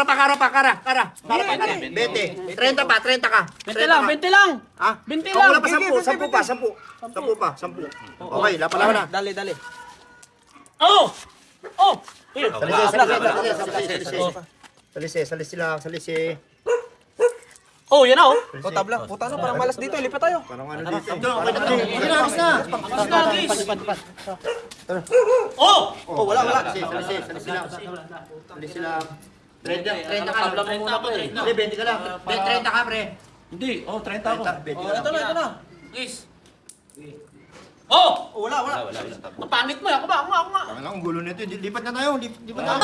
kara pa, kara pa, kara, kara. Kara pa, kara. 20. 30 pa, 30 ka. 20 lang, 20 lang. Ha? 20 Oh, lang. wala pa 10, 10 pa, 10. 10 pa, 10. Okay, lapan na. Dali, dali. Oh! Oh! Salisi, salisi, salisi, salisi. Lang, salisi. Oh, yan na oh. O, tabla. Puta na, parang malas dito. Lipat tayo. Parang ano dito. Sige na, abis na. Oh! Oh, wala, wala. Salisi, salisi, salisi lang. Salisi lang. 30, 30 ka. Tabla mo muna, pre. Hindi, 20 ka lang. 30 ka, pre. Hindi, oh, 30 ako. 30, 20 ka lang. Ito na, ito na. Please. Oh! O, wala, wala. Ang pangit mo, ako ba? Ako nga, ako nga. Ang ang gulo nito. Lipat na tayo, lip- lipat na.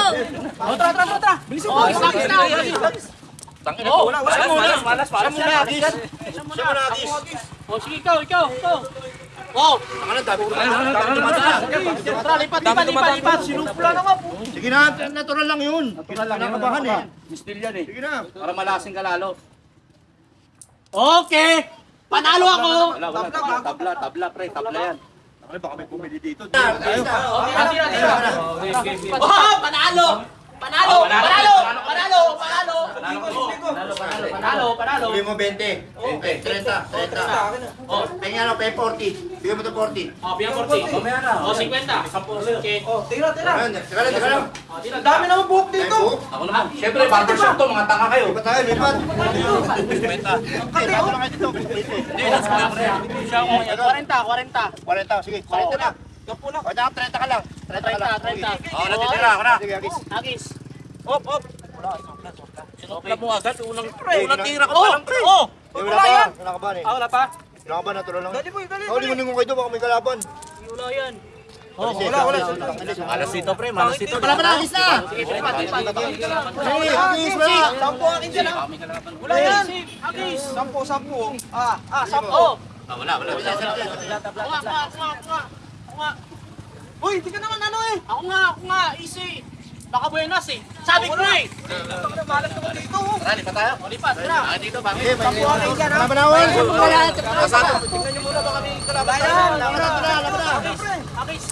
O, tara, tara, tara, tara. Bilisan mo. Oh, isa, isa. Tangina Oh, wala, wala. siya muna. Malas, malas. Siya muna, Agis. Siya muna. Siya muna, Agis. Oh, sige, ikaw, ikaw, ikaw. Oh! Ang ano, dami ko Tara, tara, tara. Tara, lipat, lipat, lipat, lipat. Sinupla na nga po. Sige na, natural lang yun. Natural lang Kinakabahan eh. Mistil yan eh. Sige na. Para malasing ka lalo. Okay! Panalo ako! Wala, wala. Tabla, tabla, tabla, pre. Tabla yan. Ay, baka may pumili dito. Okay. Oh, panalo! Panalo! Panalo! Panalo! Panalo! Panalo! Panalo! Bigay mo 20. 20. 30. 30. Oh, tingnan mo, pay 40. Bigay mo to 40. Oh, bigyan 40. Mamaya na. Oh, 50. 10. Okay. O, tira, tira. Teka lang. Oh, tira. Dami naman buhok Ay, dito. buhok. Ako naman. Siyempre, barbershop to. Mga tanga kayo. Lipat tayo, lipat. Benta. Okay, bago lang kayo dito. Hindi, that's mo yan. 40, 40. 40, sige. 40 na. Gapo na. O, dapat 30 ka lang. 30 ka lang. 30, 30. Oh, natitira ako na. Sige, Agis. Agis. Op, op. Sinopla mo agad. Unang, Pre, unang tira ko Oh! pa lang, pre. Oh! Eh, wala pa. Wala ka ba eh? Ah, wala pa? Wala ka ba? Natural lang. Dali, boy, dali, Oh, dali. lingon kayo baka may kalaban. Wala yan. Oh, wala, wala. Malas dito, pre. Malas dito. Wala na, Agis na. Sige. Sige, Agis, wala. Sampo akin dyan, ha? Wala yan. Agis. Sampo, sampo. Ah, ah, sampo. Oh! Ah, wala, wala. wala. Nga. Ako nga. Uy, di ka naman ano eh. Ako nga, ako nga, easy. Baka buenas eh. Sabi ko eh. Malas naman dito. Tara, lipat tayo. O, lipat, tira. Ah, dito, bakit? Sampo akin dyan, ha? Wala pa na, wala. Tingnan nyo muna, baka may kalaban. Wala yan. Wala na, wala na, wala na. Agis.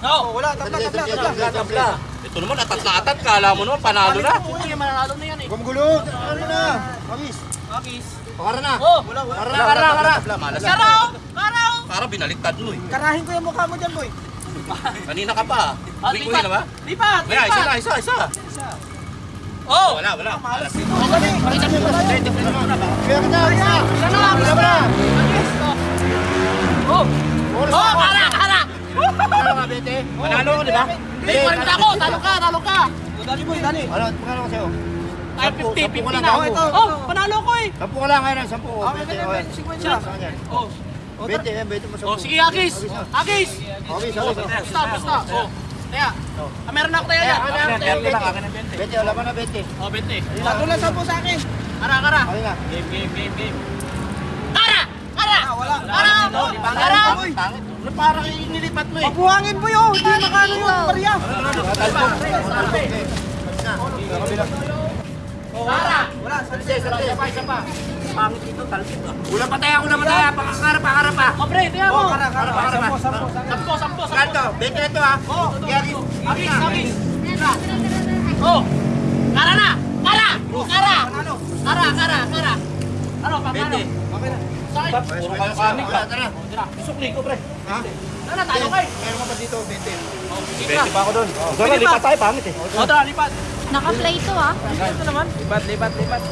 No. Oh, wala, tabla, tabla, tabla. Tabla. Ito naman, atat-atat. Kala mo naman, panalo na. Oo, yung mananalo na yan eh. Huwag magulo. Ano na? Agis. Agis. Pakara na. Oh! Wala, wala. Kara na, kara na, kara. Para binaliktad mo eh. Karahin ko yung mukha mo dyan, boy. Kanina ka pa. Ah, Wing-wing na ba? Lipat! Kaya, isa na, Lipat! isa, isa. Oh! Wala, wala. Malas. Kaya kita, Agis na. Isa na! Wala pa na. Agis! Oh! Oras Oh! na. Kara! Kara! Ka, Bete? Manalo ko, di ba? Hindi, parin ako! Talo ka! Talo ka! Oh, Dali, boy, dali. Ano, magkano ko sa'yo? Ay, 50, Sampu, sampu 50 ko lang na. ako. Ito, Oh! ito. Panalo ko eh! Sampu ka lang, ngayon. Sampu. Ah, siya. sa kanya. Oh! Bete, yan, bete mo Oh, sampu. sige, Agis! Agis! Agis, Oh, Agis. basta, basta. Oh, kaya. Ah, meron ako tayo yan. Akin na, 20 lang, akin na 20. Bete, wala pa na, Bete. Oh, 20. Tatlo lang sampo sa akin. Kara, kara. Okay na. Game, game, game, game. Kara! Kara! Ah, wala. Kara! Kara! Ano parang inilipat mo eh. Mabuhangin, boy, oh. Hindi makano yung barya. Kara! Wala. Isa pa, isa pa, isa pa. Pangit dito, talpit ah. Wala pa tayo, wala pa tayo. Pakakara, pakara pa. Oh, pre, tingnan mo. Oh, kara, kara. Sampo, sampo, sampo. Sampo, sampo, sampo. Ganto, bete na to ha. Oh. Agis, agis. Kara. Oh! Kara na! Kara! Kara! Kara, kara, kara. Ano, paano? Na. Sakit. Puro kayo Wala, ah. tara. Tira. Sukli ko, pre. Ha? Tara, tayo kayo. Meron ka pa dito, bete. Oh, sige 20 ka. pa ako doon. Sorry, lipat tayo, pangit eh. Oh, tara, lipat. Naka-play to ah. Ito naman. Lipat, lipat, lipat.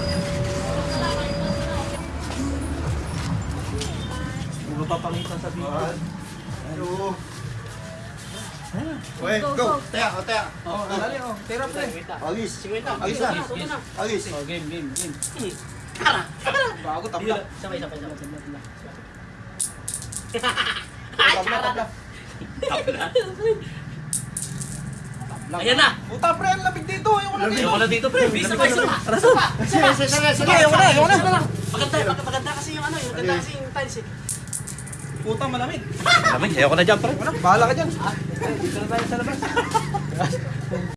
Hindi mo papangitan sa video. Hello. Wait, go. Taya, o taya. Oh, dali, oh. Tira, pre. Agis. Sigwenta. Agis na. Agis. Oh, game, game, game. Bago, tabla. Sabay, sabay, sabay, sabay. Tabla, tabla. Ayan na. Puta, pre, ang lamig dito. Yung wala dito. Ayoko na dito, pre. Bisa Sabay, kayo. sabay. Sabay. Sige, sige, sige, ayoko na, ayoko na. Maganda, mag- maganda kasi yung ano, yung maganda kasi yung tiles eh. Puta, malamig. Lamig, ayoko na dyan, pre. Bahala ka dyan. Dito na tayo sa labas.